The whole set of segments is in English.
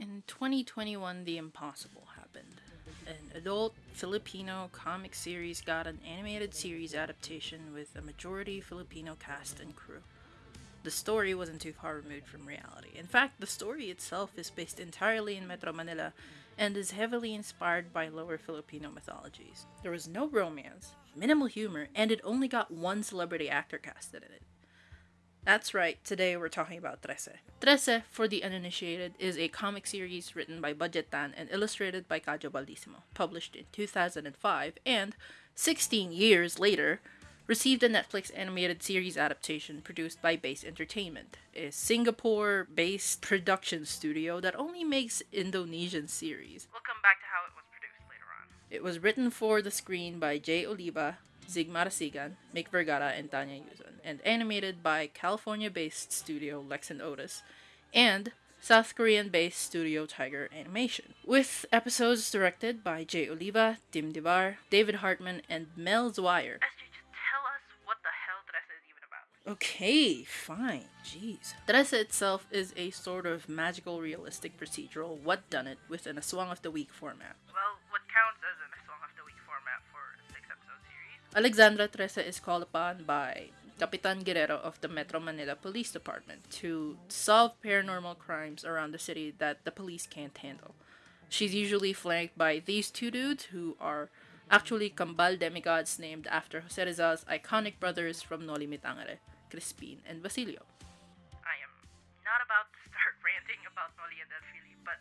In 2021, the impossible happened. An adult Filipino comic series got an animated series adaptation with a majority Filipino cast and crew. The story wasn't too far removed from reality. In fact, the story itself is based entirely in Metro Manila and is heavily inspired by lower Filipino mythologies. There was no romance, minimal humor, and it only got one celebrity actor casted in it. That's right, today we're talking about Trese. Trese, for the uninitiated, is a comic series written by Budjette Tan and illustrated by Kajo Baldisimo, published in 2005, and 16 years later, received a Netflix animated series adaptation produced by Base Entertainment, a Singapore based production studio that only makes Indonesian series. We'll come back to how it was produced later on. It was written for the screen by Jay Oliva, Zig Marasigan, Mick Vergara, and Tanya Yuzon, and animated by California based studio Lex and Otis, and South Korean based studio Tiger Animation, with episodes directed by Jay Oliva, Tim Divar, David Hartman, and Mel Zwyer. SJ, just tell us what the hell Trese is even about. Okay, fine, jeez. Trece itself is a sort of magical realistic procedural what done it with an Aswang of the Week format. Alexandra Trese is called upon by Capitan Guerrero of the Metro Manila Police Department to solve paranormal crimes around the city that the police can't handle. She's usually flanked by these two dudes who are actually Kambal demigods named after Jose Rizal's iconic brothers from Noli Me Tangere, Crispin and Basilio. I am not about to start ranting about Noli and El Fili, but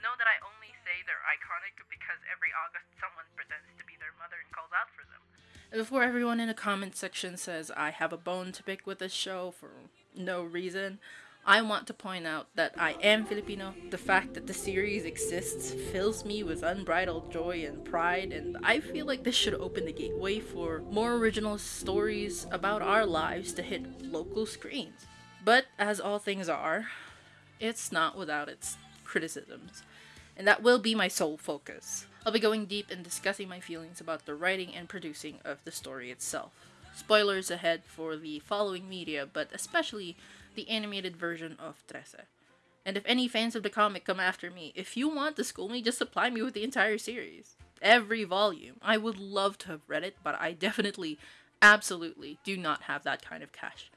know that I only say they're iconic because every August someone pretends to be their mother and calls out for them. Before everyone in the comment section says I have a bone to pick with this show for no reason, I want to point out that I am Filipino. The fact that the series exists fills me with unbridled joy and pride, and I feel like this should open the gateway for more original stories about our lives to hit local screens. But as all things are, it's not without its criticisms, and that will be my sole focus. I'll be going deep and discussing my feelings about the writing and producing of the story itself. Spoilers ahead for the following media, but especially the animated version of Trese. And if any fans of the comic come after me, if you want to school me, just supply me with the entire series. Every volume. I would love to have read it, but I definitely, absolutely do not have that kind of cash.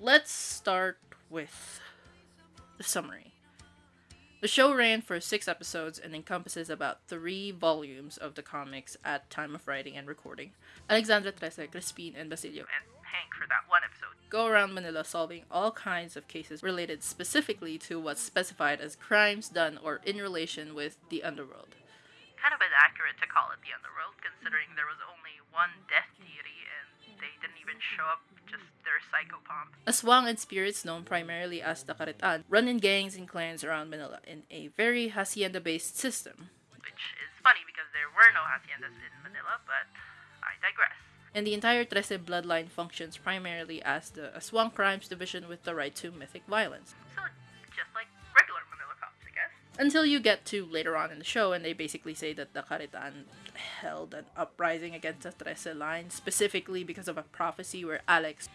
Let's start with the summary. The show ran for six episodes and encompasses about three volumes of the comics at time of writing and recording. Alexandra Trese, Crispin, and Basilio and Hank for that one episode go around Manila solving all kinds of cases related specifically to what's specified as crimes done or in relation with the underworld. Kind of inaccurate to call it the underworld, considering there was only one death deity and they didn't even show up, just their psychopomp. Aswang and spirits known primarily as the Karitan run in gangs and clans around Manila in a very hacienda-based system. Which is funny because there were no haciendas in Manila, but I digress. And the entire Trese bloodline functions primarily as the Aswang Crimes Division with the right to mythic violence. So, just like regular Manila cops, I guess. Until you get to later on in the show, and they basically say that the Karitan held an uprising against the Trese line, specifically because of a prophecy where Alex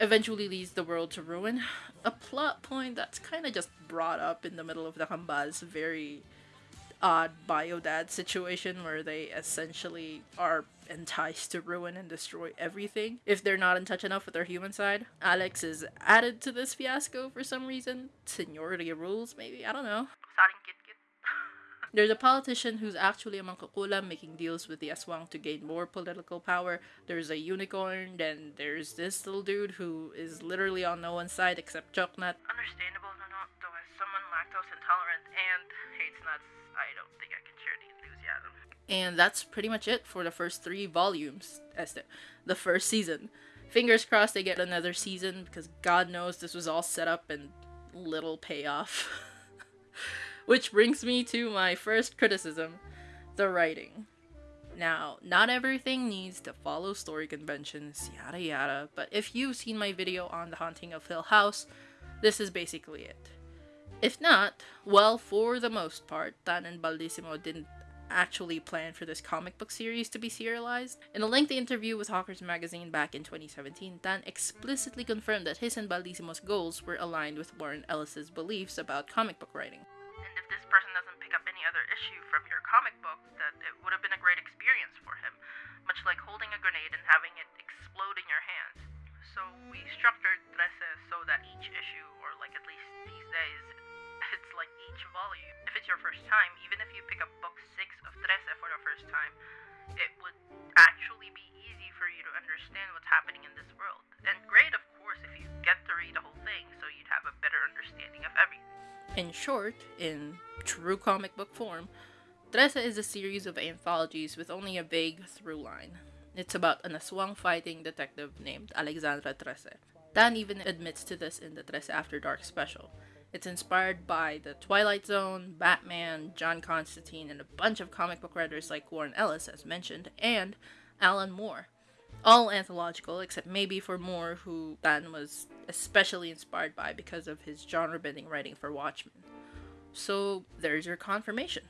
eventually leads the world to ruin. A plot point that's kind of just brought up in the middle of the Kambal's very odd biodad situation where they essentially are enticed to ruin and destroy everything if they're not in touch enough with their human side. Alex is added to this fiasco for some reason. Seniority rules, maybe? I don't know. Kit. There's a politician who's actually a mangkukulam making deals with the Aswang to gain more political power. There's a unicorn, then there's this little dude who is literally on no one's side except Choc Nut. Understandable, no, no, though as someone lactose intolerant and hates nuts, I don't think I can share the enthusiasm. And that's pretty much it for the first three volumes, as the, the first season. Fingers crossed they get another season because God knows this was all set up and little payoff. Which brings me to my first criticism the writing. Now, not everything needs to follow story conventions, yada yada, but if you've seen my video on The Haunting of Hill House, this is basically it. If not, well, for the most part, Tan and Baldisimo didn't actually plan for this comic book series to be serialized. In a lengthy interview with Hawkers magazine back in 2017, Dan explicitly confirmed that his and Baldisimo's goals were aligned with Warren Ellis's beliefs about comic book writing. Issue from your comic book, that it would have been a great experience for him, much like holding a grenade and having it explode in your hands. So we structured Trese so that each issue, or like at least these days, it's like each volume. If it's your first time, even if you pick up book 6 of Trese for the first time, it would actually be easy for you to understand what's happening in this world. And great, of course, if you get to read the whole thing so you'd have a better understanding of everything. In short, in true comic book form, Trese is a series of anthologies with only a vague through line. It's about an aswang fighting detective named Alexandra Trese. Dan even admits to this in the Trese After Dark special. It's inspired by The Twilight Zone, Batman, John Constantine, and a bunch of comic book writers like Warren Ellis, as mentioned, and Alan Moore. All anthological, except maybe for Moore, who Dan was especially inspired by because of his genre bending writing for Watchmen. So there's your confirmation.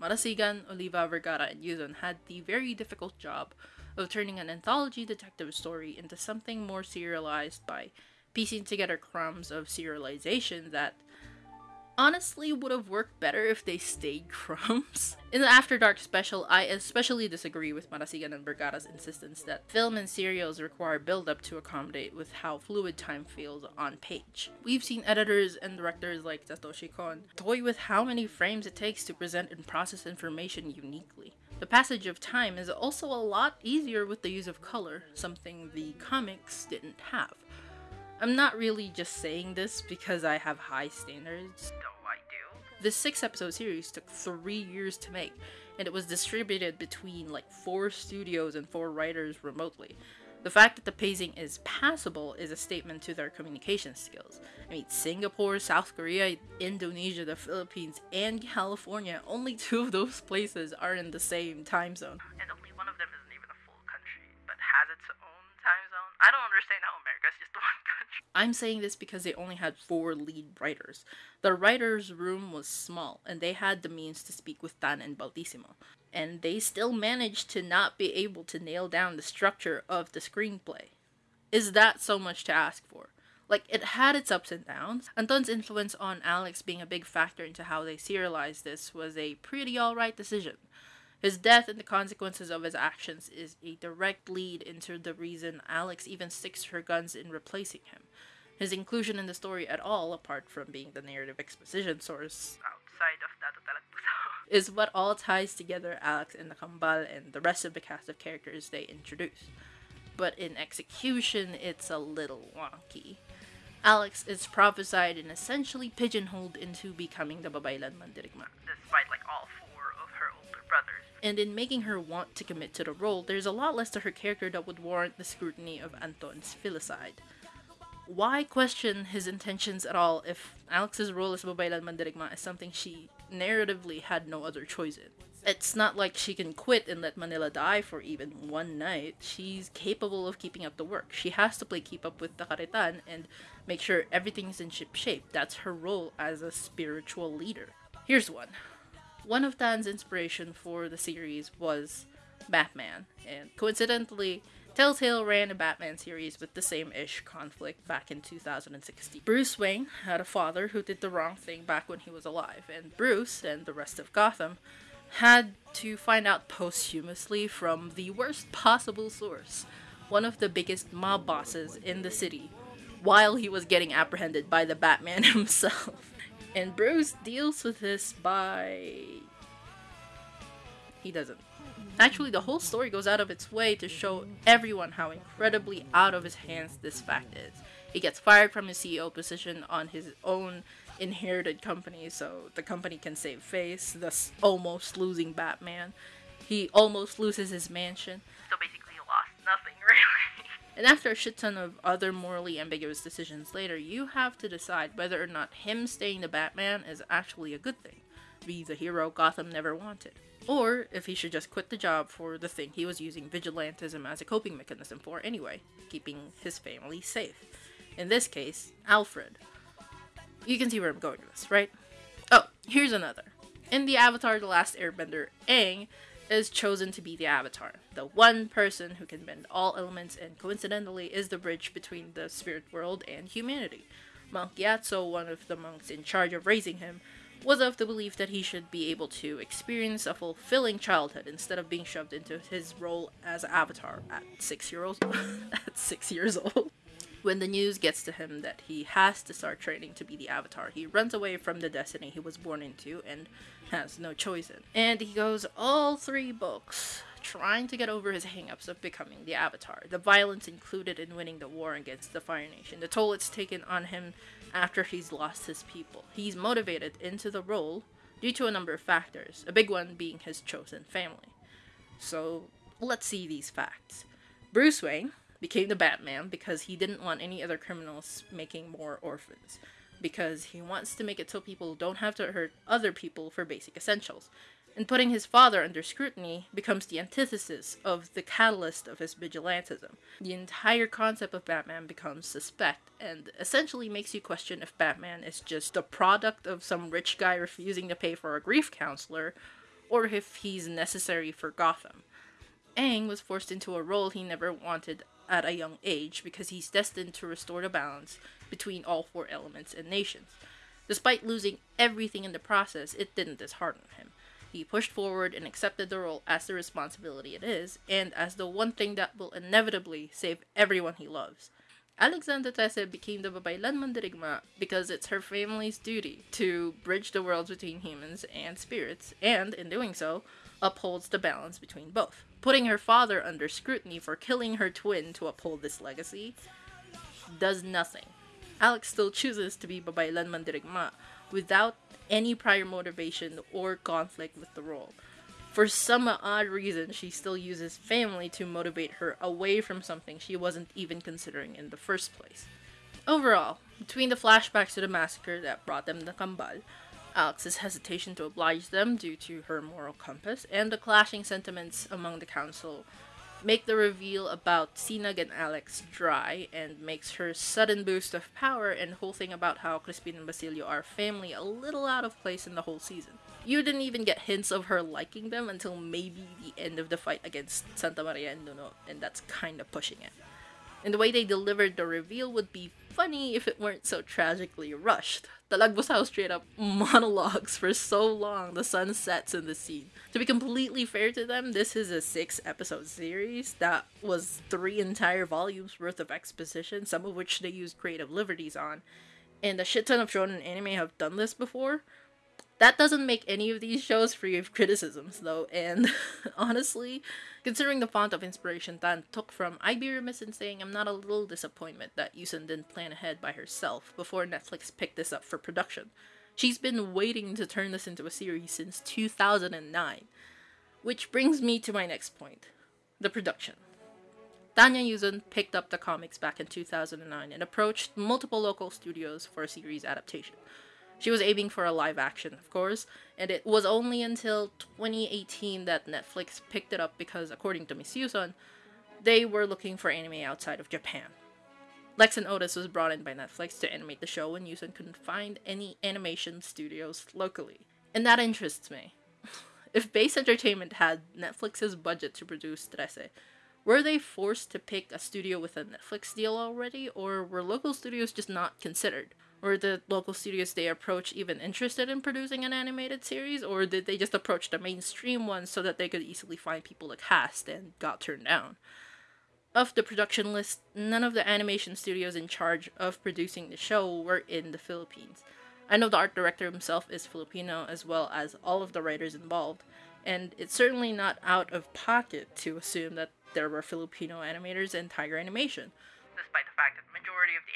Marasigan, Oliva, Vergara, and Yuzon had the very difficult job of turning an anthology detective story into something more serialized by piecing together crumbs of serialization that honestly would have worked better if they stayed crumbs. In the After Dark special, I especially disagree with Marasigan and Vergara's insistence that film and serials require build-up to accommodate with how fluid time feels on page. We've seen editors and directors like Satoshi Kon toy with how many frames it takes to present and process information uniquely. The passage of time is also a lot easier with the use of color, something the comics didn't have. I'm not really just saying this because I have high standards. Though I do. This six episode series took three years to make, and it was distributed between like four studios and four writers remotely. The fact that the pacing is passable is a statement to their communication skills. I mean, Singapore, South Korea, Indonesia, the Philippines, and California, only two of those places are in the same time zone. I'm saying this because they only had four lead writers. The writer's room was small, and they had the means to speak with Dan and Baldisimo. And they still managed to not be able to nail down the structure of the screenplay. Is that so much to ask for? Like, it had its ups and downs. Anton's influence on Alex being a big factor into how they serialized this was a pretty alright decision. His death and the consequences of his actions is a direct lead into the reason Alex even sticks her guns in replacing him. His inclusion in the story at all, apart from being the narrative exposition source, Outside of Talagbusao. is what all ties together Alex and the Kambal and the rest of the cast of characters they introduce. But in execution, it's a little wonky. Alex is prophesied and essentially pigeonholed into becoming the Babaylan Mandirigma. Despite like all four of her older brothers. And in making her want to commit to the role, there's a lot less to her character that would warrant the scrutiny of Anton's filicide. Why question his intentions at all if Alex's role as Babaylan Mandirigma is something she narratively had no other choice in? It's not like she can quit and let Manila die for even one night. She's capable of keeping up the work. She has to play keep up with the Karitan and make sure everything's in ship shape. That's her role as a spiritual leader. Here's one. One of Dan's inspiration for the series was Batman, and coincidentally, Telltale ran a Batman series with the same ish conflict back in 2016. Bruce Wayne had a father who did the wrong thing back when he was alive, and Bruce and the rest of Gotham had to find out posthumously from the worst possible source, one of the biggest mob bosses in the city, while he was getting apprehended by the Batman himself. And Bruce deals with this by. He doesn't. Actually, the whole story goes out of its way to show everyone how incredibly out of his hands this fact is. He gets fired from his CEO position on his own inherited company so the company can save face, thus almost losing Batman. He almost loses his mansion. So basically, you lost nothing, really. And after a shit ton of other morally ambiguous decisions later, you have to decide whether or not him staying the Batman is actually a good thing. Be the hero Gotham never wanted. Or if he should just quit the job for the thing he was using vigilantism as a coping mechanism for anyway, keeping his family safe. In this case, Alfred. You can see where I'm going with this, right? Oh, here's another. In the Avatar The Last Airbender, Aang is chosen to be the Avatar, the one person who can bend all elements and coincidentally is the bridge between the spirit world and humanity. Monk Gyatso, one of the monks in charge of raising him, was of the belief that he should be able to experience a fulfilling childhood instead of being shoved into his role as Avatar at six years old. at six years old. When the news gets to him that he has to start training to be the Avatar, he runs away from the destiny he was born into and has no choice in. And he goes all three books trying to get over his hangups of becoming the Avatar. The violence included in winning the war against the Fire Nation, the toll it's taken on him after he's lost his people. He's motivated into the role due to a number of factors, a big one being his chosen family. So let's see these facts. Bruce Wayne became the Batman because he didn't want any other criminals making more orphans. Because he wants to make it so people don't have to hurt other people for basic essentials and putting his father under scrutiny becomes the antithesis of the catalyst of his vigilantism. The entire concept of Batman becomes suspect and essentially makes you question if Batman is just the product of some rich guy refusing to pay for a grief counselor or if he's necessary for Gotham. Aang was forced into a role he never wanted at a young age because he's destined to restore the balance between all four elements and nations. Despite losing everything in the process, it didn't dishearten him. He pushed forward and accepted the role as the responsibility it is, and as the one thing that will inevitably save everyone he loves. Alexandra Trese became the Babaylan Mandirigma because it's her family's duty to bridge the worlds between humans and spirits, and in doing so, upholds the balance between both. Putting her father under scrutiny for killing her twin to uphold this legacy does nothing. Alex still chooses to be Babaylan Mandirigma without any prior motivation or conflict with the role. For some odd reason, she still uses family to motivate her away from something she wasn't even considering in the first place. Overall, between the flashbacks to the massacre that brought them to Kambal, Alex's hesitation to oblige them due to her moral compass, and the clashing sentiments among the council make the reveal about Sinag and Alex dry and makes her sudden boost of power and whole thing about how Crispin and Basilio are family a little out of place in the whole season. You didn't even get hints of her liking them until maybe the end of the fight against Santa Maria and Nuno, and that's kind of pushing it. And the way they delivered the reveal would be funny if it weren't so tragically rushed. The Talagbusao straight up monologues for so long the sun sets in the scene. To be completely fair to them, this is a six episode series that was three entire volumes worth of exposition, some of which they used creative liberties on. And a shit ton of shonen anime have done this before, that doesn't make any of these shows free of criticisms, though, and honestly, considering the font of inspiration Tan took from, I'd be remiss in saying I'm not a little disappointed that Yuzon didn't plan ahead by herself before Netflix picked this up for production. She's been waiting to turn this into a series since 2009. Which brings me to my next point the production. Tanya Yuzon picked up the comics back in 2009 and approached multiple local studios for a series adaptation. She was aiming for a live action, of course, and it was only until 2018 that Netflix picked it up because, according to Miss Yuzon, they were looking for anime outside of Japan. Lex and Otis was brought in by Netflix to animate the show when Yuzon couldn't find any animation studios locally. And that interests me. if Base Entertainment had Netflix's budget to produce Trese, were they forced to pick a studio with a Netflix deal already, or were local studios just not considered? Were the local studios they approach even interested in producing an animated series, or did they just approach the mainstream ones so that they could easily find people to cast and got turned down? Of the production list, none of the animation studios in charge of producing the show were in the Philippines. I know the art director himself is Filipino, as well as all of the writers involved, and it's certainly not out of pocket to assume that there were Filipino animators in Tiger Animation. Despite the fact that the majority of the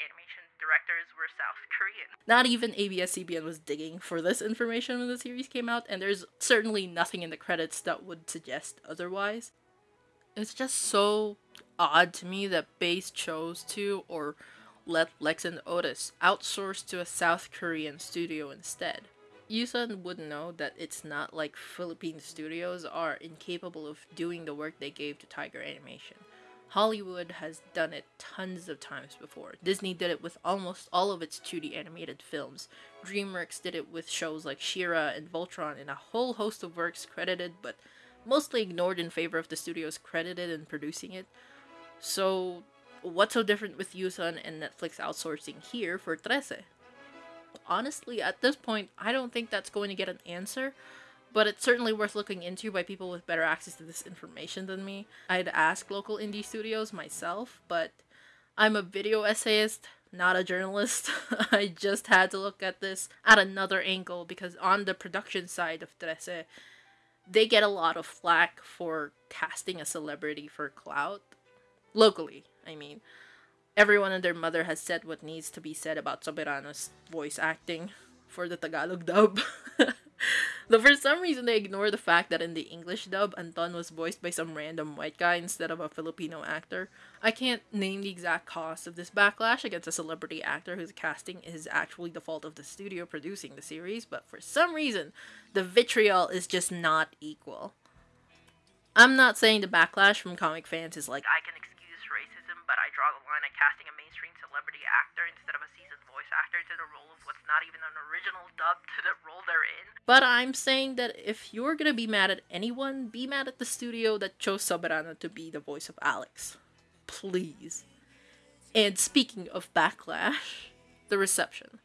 directors were South Korean. Not even ABS-CBN was digging for this information when the series came out, and there's certainly nothing in the credits that would suggest otherwise. It's just so odd to me that Base chose to, or let Lex and Otis outsource to a South Korean studio instead. Yuzon would know that it's not like Philippine studios are incapable of doing the work they gave to Tiger Animation. Hollywood has done it tons of times before. Disney did it with almost all of its 2D animated films. DreamWorks did it with shows like She-Ra and Voltron and a whole host of works credited but mostly ignored in favor of the studios credited in producing it. So, what's so different with Yuzon and Netflix outsourcing here for Trese? Honestly, at this point, I don't think that's going to get an answer but it's certainly worth looking into by people with better access to this information than me. I'd ask local indie studios myself, but I'm a video essayist, not a journalist. I just had to look at this at another angle because on the production side of Trese, they get a lot of flack for casting a celebrity for clout. Locally, I mean. Everyone and their mother has said what needs to be said about Soberano's voice acting for the Tagalog dub. Though for some reason they ignore the fact that in the English dub, Anton was voiced by some random white guy instead of a Filipino actor. I can't name the exact cause of this backlash against a celebrity actor whose casting is actually the fault of the studio producing the series, but for some reason, the vitriol is just not equal. I'm not saying the backlash from comic fans is like, I can excuse racism, but I draw the line at casting a mainstream celebrity actor instead of a voice actor to the role of what's not even an original dub to the role they're in. But I'm saying that if you're gonna be mad at anyone, be mad at the studio that chose Soberano to be the voice of Alex. Please. And speaking of backlash, the reception.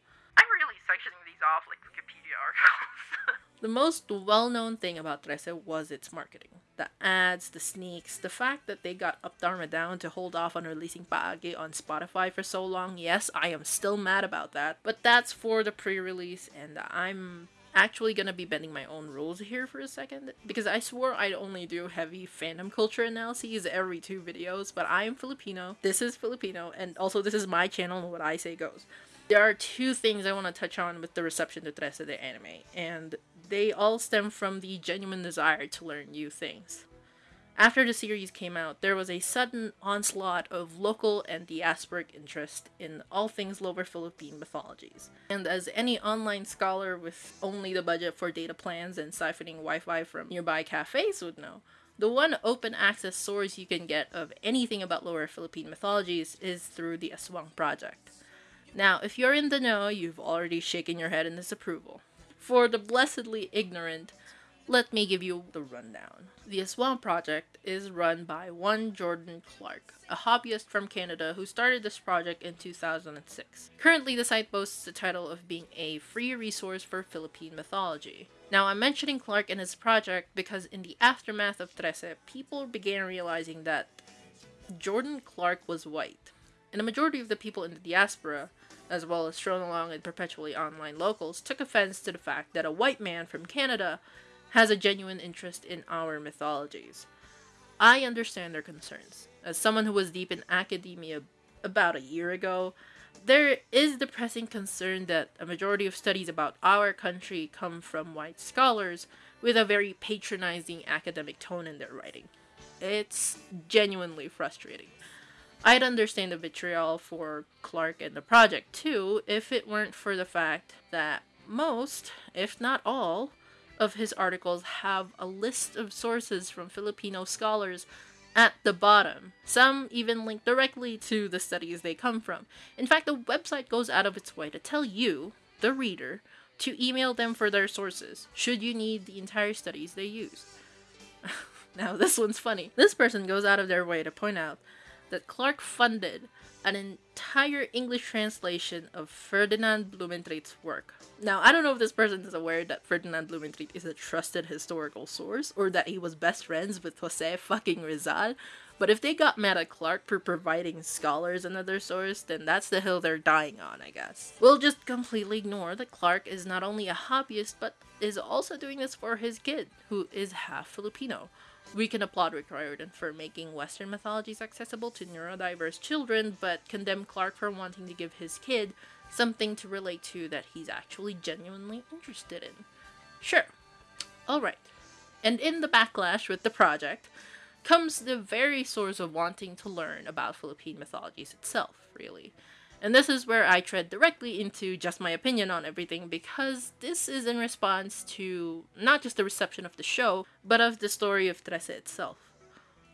The most well known thing about Trese was its marketing. The ads, the sneaks, the fact that they got Up Dharma Down to hold off on releasing Paagi on Spotify for so long. Yes, I am still mad about that. But that's for the pre release, and I'm actually gonna be bending my own rules here for a second because I swore I'd only do heavy fandom culture analyses every two videos, but I am Filipino. This is Filipino, and also this is my channel, and what I say goes. There are two things I want to touch on with the reception to Trese de anime, and they all stem from the genuine desire to learn new things. After the series came out, there was a sudden onslaught of local and diasporic interest in all things Lower Philippine mythologies. And as any online scholar with only the budget for data plans and siphoning Wi Fi from nearby cafes would know, the one open access source you can get of anything about Lower Philippine mythologies is through the Aswang Project. Now, if you're in the know, you've already shaken your head in disapproval. For the blessedly ignorant, let me give you the rundown. The Aswang Project is run by one Jordan Clark, a hobbyist from Canada who started this project in 2006. Currently, the site boasts the title of being a free resource for Philippine mythology. Now, I'm mentioning Clark and his project because in the aftermath of Trese, people began realizing that Jordan Clark was white. And a majority of the people in the diaspora, as well as thrown along and perpetually online locals, took offense to the fact that a white man from Canada has a genuine interest in our mythologies. I understand their concerns. As someone who was deep in academia about a year ago, there is the pressing concern that a majority of studies about our country come from white scholars with a very patronizing academic tone in their writing. It's genuinely frustrating. I'd understand the vitriol for Clark and the project too if it weren't for the fact that most, if not all, of his articles have a list of sources from Filipino scholars at the bottom. Some even link directly to the studies they come from. In fact, the website goes out of its way to tell you, the reader, to email them for their sources, should you need the entire studies they use. now, this one's funny. This person goes out of their way to point out that Clark funded an entire English translation of Ferdinand Blumentritt's work. Now, I don't know if this person is aware that Ferdinand Blumentritt is a trusted historical source or that he was best friends with Jose fucking Rizal, but if they got mad at Clark for providing scholars another source, then that's the hill they're dying on, I guess. We'll just completely ignore that Clark is not only a hobbyist, but is also doing this for his kid, who is half Filipino. We can applaud Rick Riordan for making Western mythologies accessible to neurodiverse children, but condemn Clark for wanting to give his kid something to relate to that he's actually genuinely interested in. Sure. Alright. And in the backlash with the project comes the very source of wanting to learn about Philippine mythologies itself, really. And this is where I tread directly into just my opinion on everything because this is in response to not just the reception of the show, but of the story of Trese itself.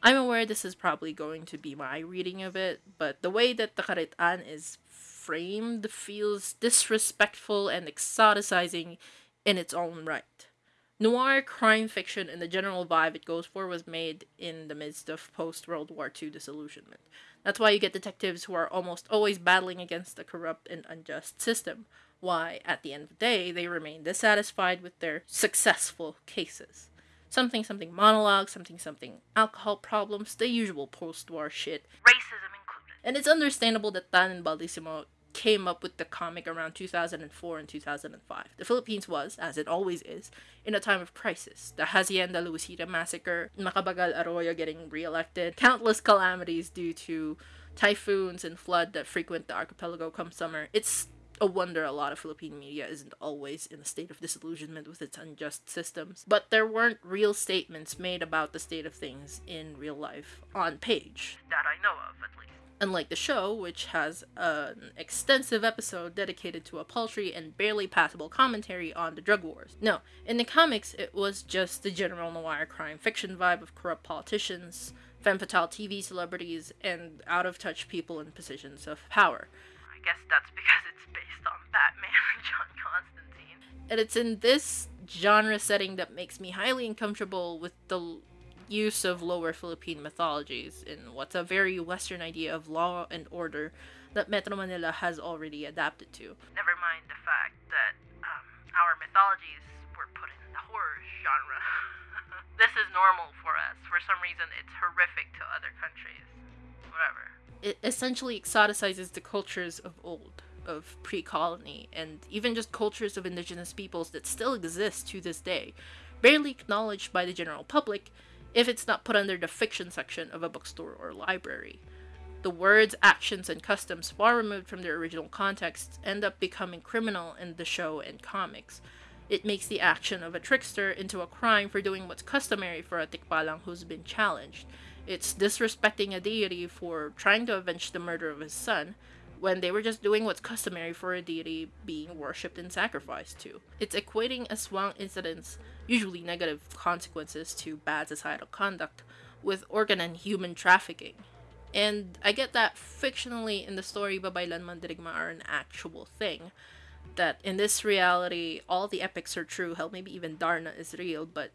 I'm aware this is probably going to be my reading of it, but the way that the Karitan is framed feels disrespectful and exoticizing in its own right. Noir crime fiction and the general vibe it goes for was made in the midst of post World War II disillusionment. That's why you get detectives who are almost always battling against a corrupt and unjust system. Why, at the end of the day, they remain dissatisfied with their successful cases. Something something monologue, something something alcohol problems, the usual post war shit. Racism included. And it's understandable that Tan and Baldisimo came up with the comic around 2004 and 2005. The Philippines was, as it always is, in a time of crisis. The Hacienda Luisita massacre, Macapagal Arroyo getting reelected, countless calamities due to typhoons and flood that frequent the archipelago come summer. It's a wonder a lot of Philippine media isn't always in a state of disillusionment with its unjust systems. But there weren't real statements made about the state of things in real life on page. That I know of, at least. Unlike the show, which has an extensive episode dedicated to a paltry and barely passable commentary on the drug wars. No, in the comics, it was just the general noir crime fiction vibe of corrupt politicians, femme fatale TV celebrities, and out of touch people in positions of power. I guess that's because it's based on Batman and John Constantine. And it's in this genre setting that makes me highly uncomfortable with the use of lower Philippine mythologies in what's a very Western idea of law and order that Metro Manila has already adapted to. Never mind the fact that um, our mythologies were put in the horror genre. this is normal for us. For some reason, it's horrific to other countries. Whatever. It essentially exoticizes the cultures of old, of pre colony, and even just cultures of indigenous peoples that still exist to this day, barely acknowledged by the general public if it's not put under the fiction section of a bookstore or library. The words, actions, and customs far removed from their original context end up becoming criminal in the show and comics. It makes the action of a trickster into a crime for doing what's customary for a tikbalang who's been challenged. It's disrespecting a deity for trying to avenge the murder of his son, when they were just doing what's customary for a deity being worshipped and sacrificed to. It's equating a aswang incidents, usually negative consequences to bad societal conduct, with organ and human trafficking. And I get that fictionally in the story Babaylan Mandirigma are an actual thing. That in this reality, all the epics are true, hell, maybe even Darna is real, but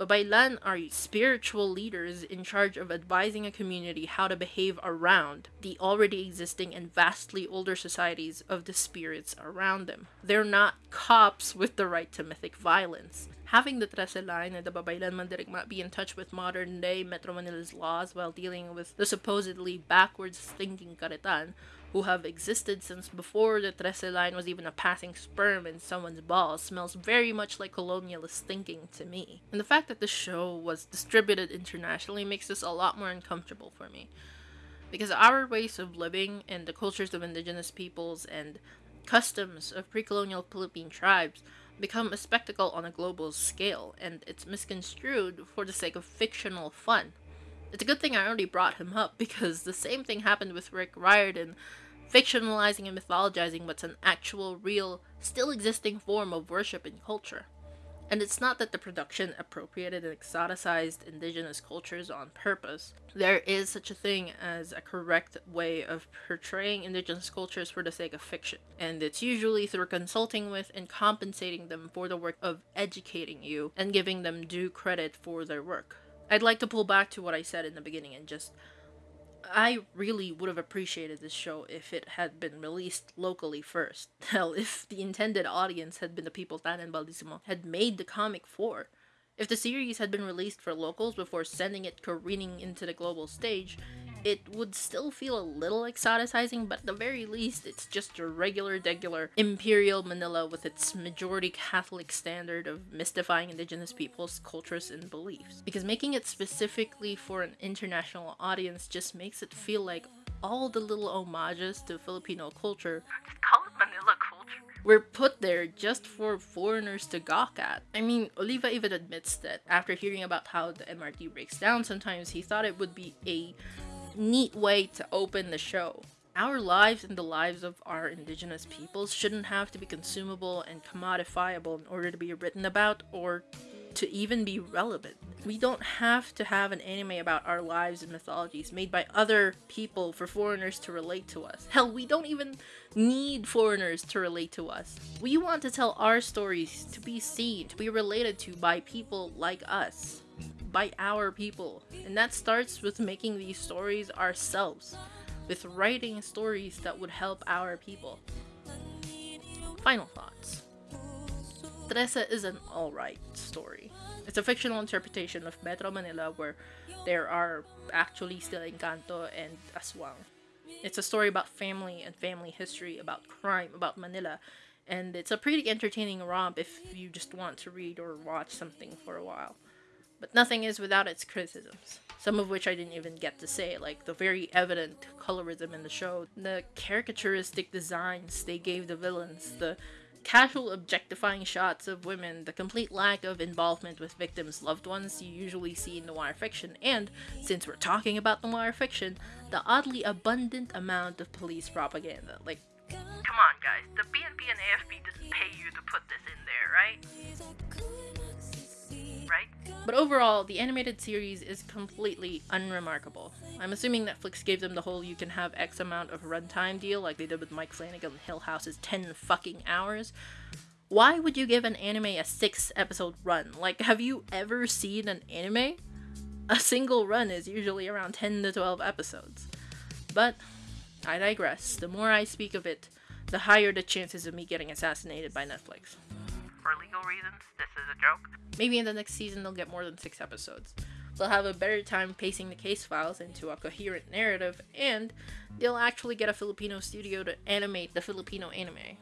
Babaylan are spiritual leaders in charge of advising a community how to behave around the already existing and vastly older societies of the spirits around them. They're not cops with the right to mythic violence. Having the Trese and the Babaylan Mandirigma be in touch with modern day Metro Manila's laws while dealing with the supposedly backwards thinking Karitan who have existed since before the Trese line was even a passing sperm in someone's balls smells very much like colonialist thinking to me. And the fact that the show was distributed internationally makes this a lot more uncomfortable for me. Because our ways of living and the cultures of indigenous peoples and customs of pre colonial Philippine tribes become a spectacle on a global scale, and it's misconstrued for the sake of fictional fun. It's a good thing I already brought him up because the same thing happened with Rick Riordan, fictionalizing and mythologizing what's an actual, real, still existing form of worship and culture. And it's not that the production appropriated and exoticized indigenous cultures on purpose. There is such a thing as a correct way of portraying indigenous cultures for the sake of fiction. And it's usually through consulting with and compensating them for the work of educating you and giving them due credit for their work. I'd like to pull back to what I said in the beginning and just I really would have appreciated this show if it had been released locally first. Hell, if the intended audience had been the people Tan and Baldisimo had made the comic for. If the series had been released for locals before sending it careening into the global stage, it would still feel a little exoticizing, but at the very least, it's just a regular, degular Imperial Manila with its majority Catholic standard of mystifying indigenous peoples, cultures, and beliefs. Because making it specifically for an international audience just makes it feel like all the little homages to Filipino culture Just call it Manila culture. were put there just for foreigners to gawk at. I mean, Oliva even admits that after hearing about how the MRT breaks down sometimes, he thought it would be a neat way to open the show. Our lives and the lives of our indigenous peoples shouldn't have to be consumable and commodifiable in order to be written about or to even be relevant. We don't have to have an anime about our lives and mythologies made by other people for foreigners to relate to us. Hell, we don't even need foreigners to relate to us. We want to tell our stories to be seen, to be related to by people like us, by our people. And that starts with making these stories ourselves, with writing stories that would help our people. Final thoughts. Teresa is an alright story. It's a fictional interpretation of Metro Manila where there are actually still Encanto and Aswang. It's a story about family and family history, about crime, about Manila, and it's a pretty entertaining romp if you just want to read or watch something for a while. But nothing is without its criticisms, some of which I didn't even get to say, like the very evident colorism in the show, the caricaturistic designs they gave the villains, the casual objectifying shots of women, the complete lack of involvement with victims' loved ones you usually see in noir fiction, and, since we're talking about noir fiction, the oddly abundant amount of police propaganda. Like, Come on, guys. The PNP and AFP didn't pay you to put this in there, right? Right? But overall, the animated series is completely unremarkable. I'm assuming Netflix gave them the whole you can have X amount of runtime deal like they did with Mike Flanagan Hill House's 10 fucking hours. Why would you give an anime a 6 episode run? Like, have you ever seen an anime? A single run is usually around 10 to 12 episodes. But, I digress. The more I speak of it, the higher the chances of me getting assassinated by Netflix. For legal reasons, this is a joke. Maybe in the next season they'll get more than six episodes. They'll have a better time pacing the case files into a coherent narrative, and they'll actually get a Filipino studio to animate the Filipino anime.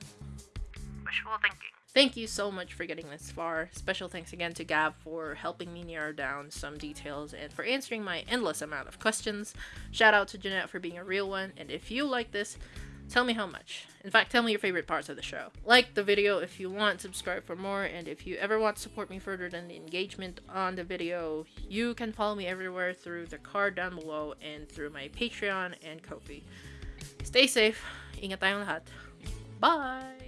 Wishful thinking. Thank you so much for getting this far. Special thanks again to Gab for helping me narrow down some details and for answering my endless amount of questions. Shout out to Jeanette for being a real one, and if you like this, tell me how much. In fact, tell me your favorite parts of the show. Like the video if you want, subscribe for more, and if you ever want to support me further than the engagement on the video, you can follow me everywhere through the card down below and through my Patreon and Ko-fi. Stay safe. Ingat tayong lahat. Bye!